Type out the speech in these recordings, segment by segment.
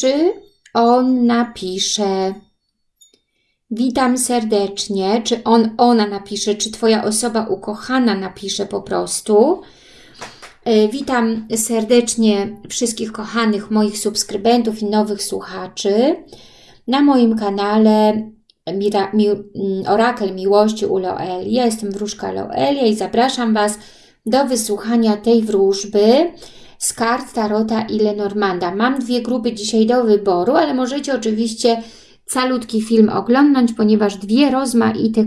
czy on napisze? Witam serdecznie, czy on, ona napisze, czy Twoja osoba ukochana napisze po prostu. E, witam serdecznie wszystkich kochanych moich subskrybentów i nowych słuchaczy. Na moim kanale Mira, mi, mm, Orakel Miłości u Loeli. Ja jestem wróżka Loelia i zapraszam Was do wysłuchania tej wróżby z kart Tarota i Lenormanda. Mam dwie grupy dzisiaj do wyboru, ale możecie oczywiście calutki film oglądnąć, ponieważ dwie rozmaite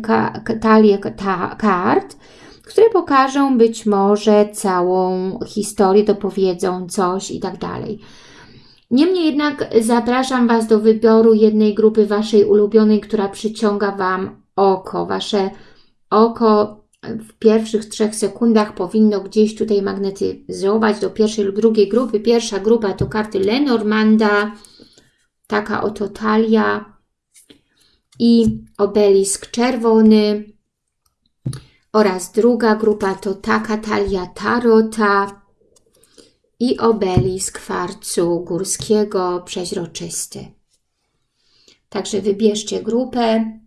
talie ta kart, które pokażą być może całą historię, dopowiedzą coś i tak dalej. Niemniej jednak zapraszam Was do wyboru jednej grupy Waszej ulubionej, która przyciąga Wam oko. Wasze oko w pierwszych trzech sekundach powinno gdzieś tutaj magnetyzować do pierwszej lub drugiej grupy. Pierwsza grupa to karty Lenormanda, taka oto talia i obelisk czerwony oraz druga grupa to taka talia tarota i obelisk kwarcu górskiego przeźroczysty. Także wybierzcie grupę.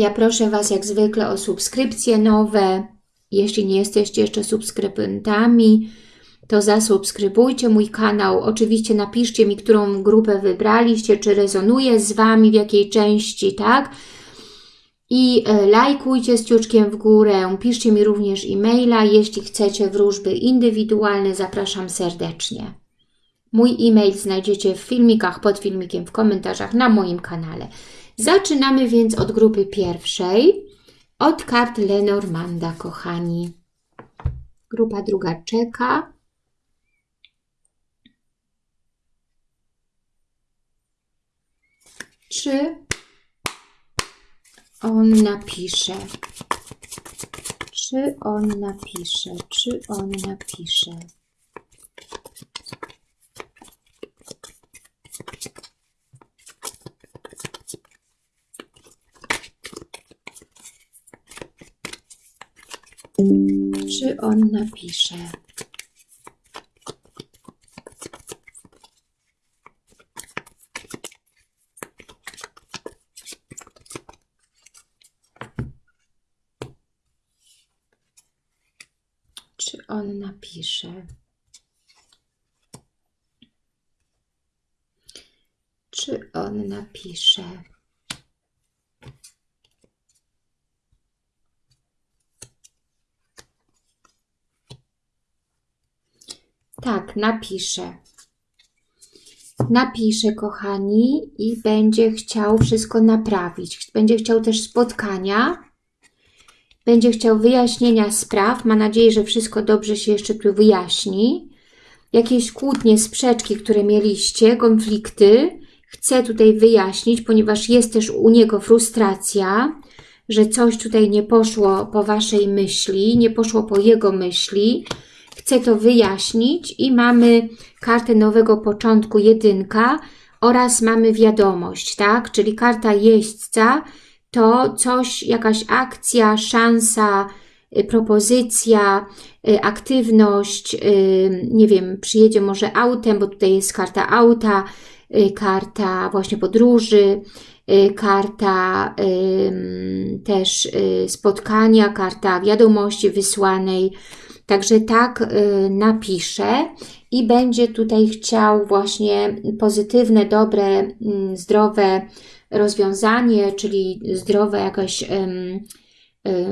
Ja proszę Was jak zwykle o subskrypcje nowe. Jeśli nie jesteście jeszcze subskrybentami, to zasubskrybujcie mój kanał. Oczywiście napiszcie mi, którą grupę wybraliście, czy rezonuje z Wami, w jakiej części, tak? I e, lajkujcie z ciuczkiem w górę, piszcie mi również e-maila, jeśli chcecie wróżby indywidualne, zapraszam serdecznie. Mój e-mail znajdziecie w filmikach, pod filmikiem, w komentarzach na moim kanale. Zaczynamy więc od grupy pierwszej, od kart Lenormanda, kochani. Grupa druga czeka. Czy on napisze? Czy on napisze? Czy on napisze? Czy on napisze? Czy on napisze? Czy on napisze? Tak, napiszę. Napiszę, kochani, i będzie chciał wszystko naprawić. Będzie chciał też spotkania. Będzie chciał wyjaśnienia spraw. Ma nadzieję, że wszystko dobrze się jeszcze tu wyjaśni. Jakieś kłótnie, sprzeczki, które mieliście, konflikty, chcę tutaj wyjaśnić, ponieważ jest też u niego frustracja, że coś tutaj nie poszło po Waszej myśli, nie poszło po jego myśli, Chcę to wyjaśnić i mamy kartę nowego początku, jedynka oraz mamy wiadomość, tak? Czyli karta jeźdźca to coś, jakaś akcja, szansa, y, propozycja, y, aktywność, y, nie wiem, przyjedzie może autem, bo tutaj jest karta auta, karta właśnie podróży, karta też spotkania, karta wiadomości wysłanej, Także tak y, napiszę i będzie tutaj chciał właśnie pozytywne, dobre, mm, zdrowe rozwiązanie, czyli zdrowe jakieś y,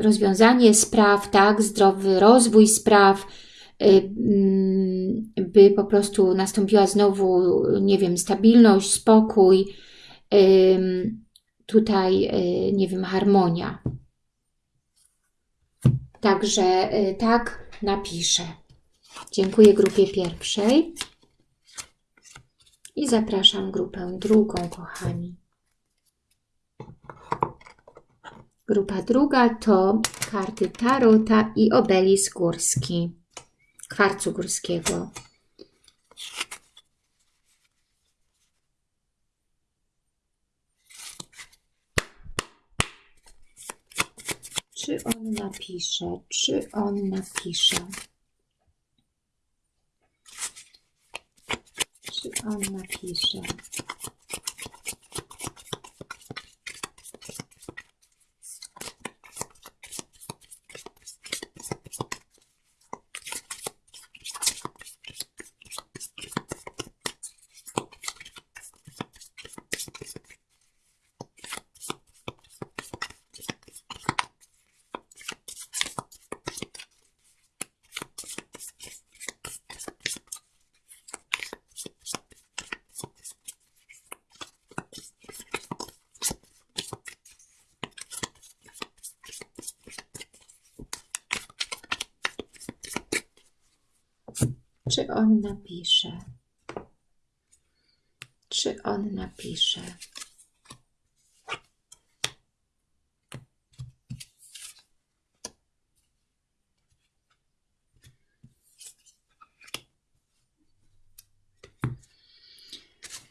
rozwiązanie spraw, tak, zdrowy rozwój spraw, y, mm, by po prostu nastąpiła znowu, nie wiem, stabilność, spokój, tutaj, nie wiem, harmonia. Także tak napiszę. Dziękuję grupie pierwszej i zapraszam grupę drugą, kochani. Grupa druga to karty Tarota i obelisk górski, kwarcu górskiego. Czy on napisze? Czy on napisze? Czy on napisze? Czy on napisze? Czy on napisze?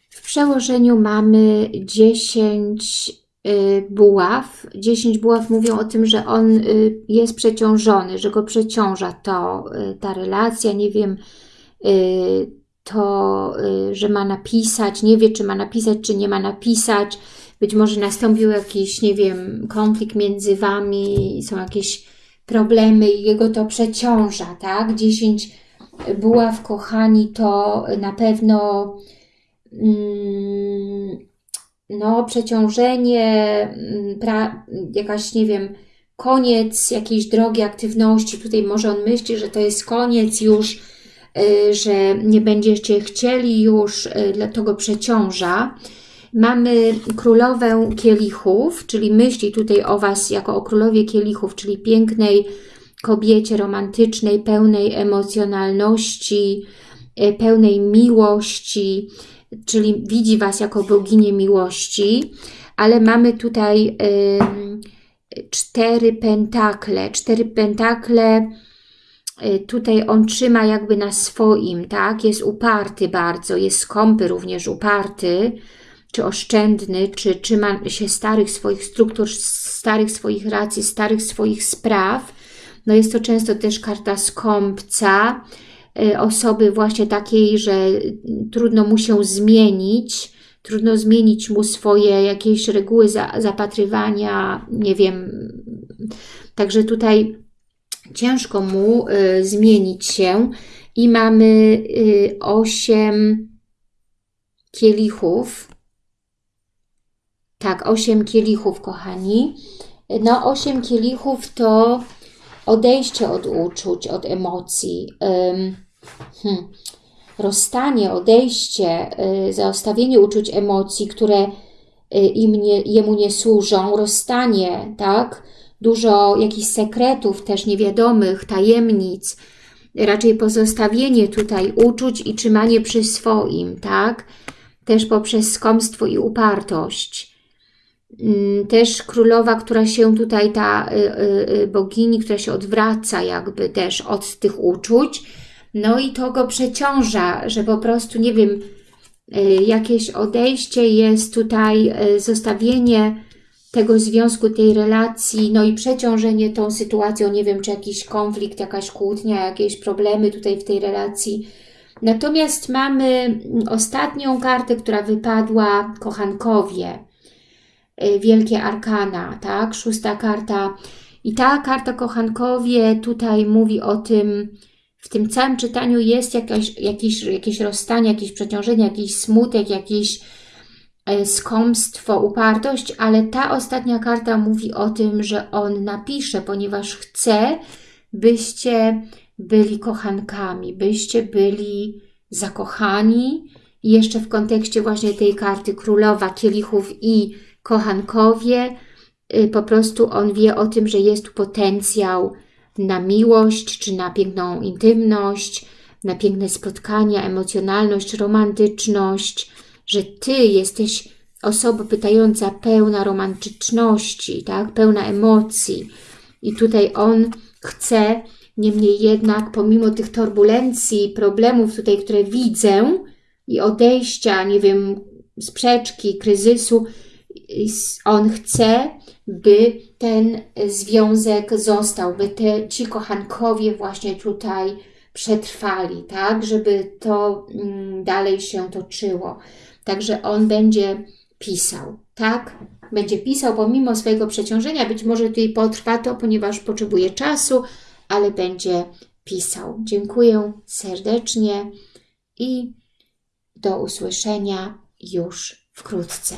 W przełożeniu mamy 10 y, buław. 10 buław mówią o tym, że on y, jest przeciążony, że go przeciąża to, y, ta relacja, nie wiem, to, że ma napisać, nie wie, czy ma napisać, czy nie ma napisać. Być może nastąpił jakiś, nie wiem, konflikt między Wami, są jakieś problemy i jego to przeciąża, tak? 10 buław, kochani, to na pewno Mm, no, przeciążenie, mm, pra, jakaś, nie wiem, koniec jakiejś drogi aktywności. Tutaj może on myśli, że to jest koniec już, y, że nie będziecie chcieli już, y, dlatego przeciąża. Mamy królowę kielichów, czyli myśli tutaj o Was jako o królowie kielichów, czyli pięknej kobiecie romantycznej, pełnej emocjonalności, y, pełnej miłości, czyli widzi Was jako boginię miłości, ale mamy tutaj y, cztery pentakle. Cztery pentakle y, tutaj on trzyma jakby na swoim, tak? Jest uparty bardzo, jest skąpy również uparty, czy oszczędny, czy trzyma się starych swoich struktur, starych swoich racji, starych swoich spraw. No jest to często też karta skąpca, Y, osoby właśnie takiej, że trudno mu się zmienić, trudno zmienić mu swoje jakieś reguły za, zapatrywania, nie wiem. Także tutaj ciężko mu y, zmienić się i mamy y, osiem kielichów. Tak, osiem kielichów, kochani. No, osiem kielichów to odejście od uczuć, od emocji. Hmm, rozstanie, odejście, y, zaostawienie uczuć emocji, które y, im nie, jemu nie służą, rozstanie, tak? Dużo jakichś sekretów też niewiadomych, tajemnic, raczej pozostawienie tutaj uczuć i trzymanie przy swoim, tak? Też poprzez skomstwo i upartość. Mm, też królowa, która się tutaj, ta y, bogini, która się odwraca jakby też od tych uczuć, no i to go przeciąża, że po prostu, nie wiem, y, jakieś odejście jest tutaj, y, zostawienie tego związku, tej relacji, no i przeciążenie tą sytuacją, nie wiem, czy jakiś konflikt, jakaś kłótnia, jakieś problemy tutaj w tej relacji. Natomiast mamy mm, ostatnią kartę, która wypadła, kochankowie, y, wielkie arkana, tak, szósta karta. I ta karta kochankowie tutaj mówi o tym, w tym całym czytaniu jest jakaś, jakieś, jakieś rozstanie, jakieś przeciążenie, jakiś smutek, jakieś e, skąpstwo, upartość, ale ta ostatnia karta mówi o tym, że on napisze, ponieważ chce, byście byli kochankami, byście byli zakochani. I jeszcze w kontekście właśnie tej karty królowa kielichów i kochankowie, y, po prostu on wie o tym, że jest tu potencjał na miłość, czy na piękną intymność, na piękne spotkania, emocjonalność, romantyczność, że Ty jesteś osobą pytająca pełna romantyczności, tak? pełna emocji. I tutaj On chce, niemniej jednak, pomimo tych turbulencji, problemów tutaj, które widzę i odejścia, nie wiem, sprzeczki, kryzysu, On chce, by ten związek został, by te, ci kochankowie właśnie tutaj przetrwali, tak? Żeby to mm, dalej się toczyło. Także on będzie pisał, tak? Będzie pisał pomimo swojego przeciążenia. Być może tutaj potrwa to, ponieważ potrzebuje czasu, ale będzie pisał. Dziękuję serdecznie i do usłyszenia już wkrótce.